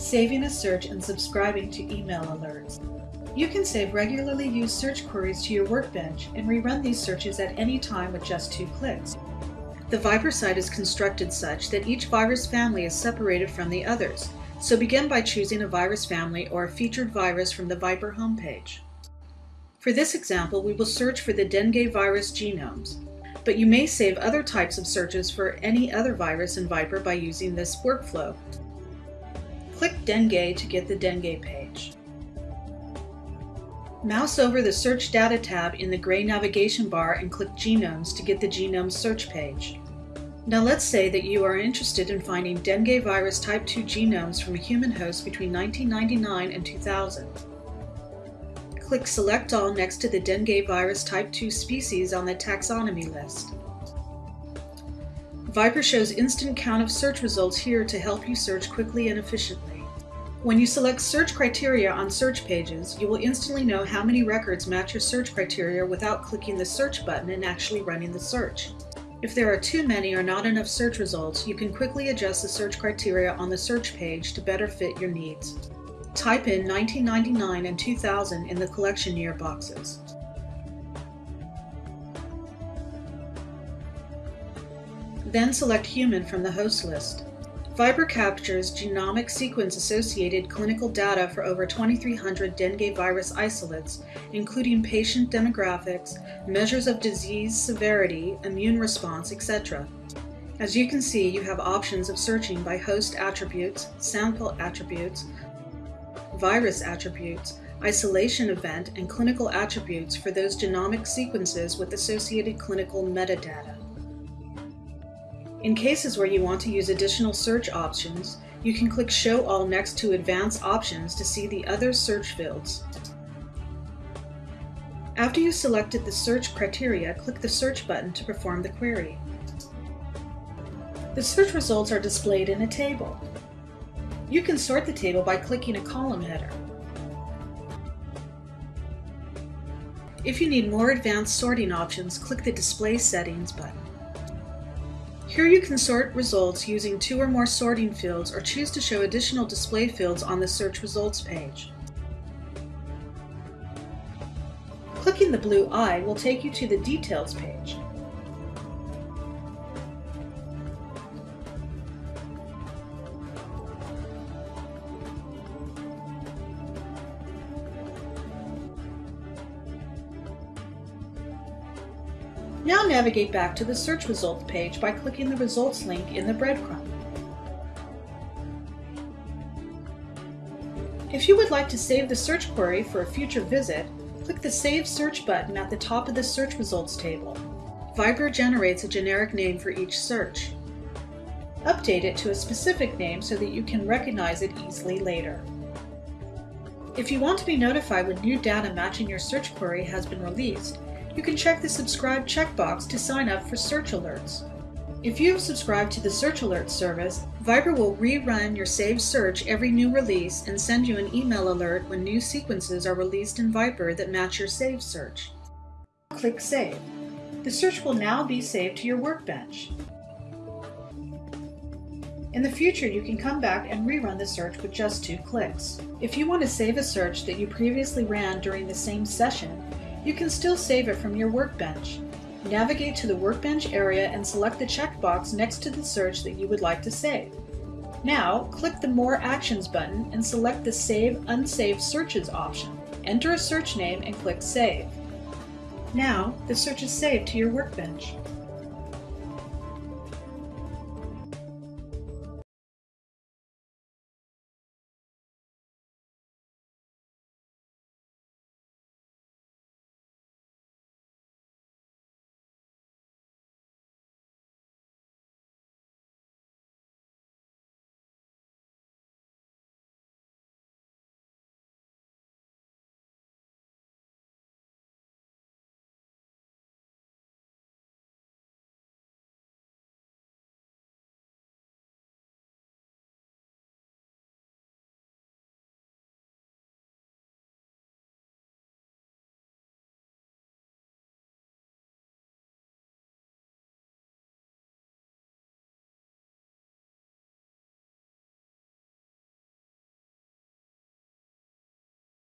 saving a search and subscribing to email alerts. You can save regularly used search queries to your workbench and rerun these searches at any time with just two clicks. The ViPR site is constructed such that each virus family is separated from the others, so begin by choosing a virus family or a featured virus from the ViPR homepage. For this example, we will search for the dengue virus genomes, but you may save other types of searches for any other virus in ViPR by using this workflow. Click Dengue to get the Dengue page. Mouse over the Search Data tab in the gray navigation bar and click Genomes to get the Genome search page. Now let's say that you are interested in finding dengue virus type 2 genomes from a human host between 1999 and 2000. Click Select All next to the dengue virus type 2 species on the taxonomy list. ViPR shows instant count of search results here to help you search quickly and efficiently. When you select search criteria on search pages, you will instantly know how many records match your search criteria without clicking the search button and actually running the search. If there are too many or not enough search results, you can quickly adjust the search criteria on the search page to better fit your needs. Type in 1999 and 2000 in the collection year boxes. Then select Human from the host list. ViPR captures genomic sequence associated clinical data for over 2,300 dengue virus isolates, including patient demographics, measures of disease severity, immune response, etc. As you can see, you have options of searching by host attributes, sample attributes, virus attributes, isolation event, and clinical attributes for those genomic sequences with associated clinical metadata. In cases where you want to use additional search options, you can click Show All next to Advanced Options to see the other search fields. After you selected the search criteria, click the Search button to perform the query. The search results are displayed in a table. You can sort the table by clicking a column header. If you need more advanced sorting options, click the Display Settings button. Here you can sort results using two or more sorting fields or choose to show additional display fields on the search results page. Clicking the blue eye will take you to the details page. Now navigate back to the search results page by clicking the results link in the breadcrumb. If you would like to save the search query for a future visit, click the Save Search button at the top of the search results table. ViPR generates a generic name for each search. Update it to a specific name so that you can recognize it easily later. If you want to be notified when new data matching your search query has been released, you can check the subscribe checkbox to sign up for search alerts. If you have subscribed to the Search Alert service, ViPR will rerun your saved search every new release and send you an email alert when new sequences are released in ViPR that match your saved search. Click Save. The search will now be saved to your workbench. In the future, you can come back and rerun the search with just two clicks. If you want to save a search that you previously ran during the same session, you can still save it from your workbench. Navigate to the workbench area and select the checkbox next to the search that you would like to save. Now, click the More Actions button and select the Save Unsaved Searches option. Enter a search name and click Save. Now, the search is saved to your workbench.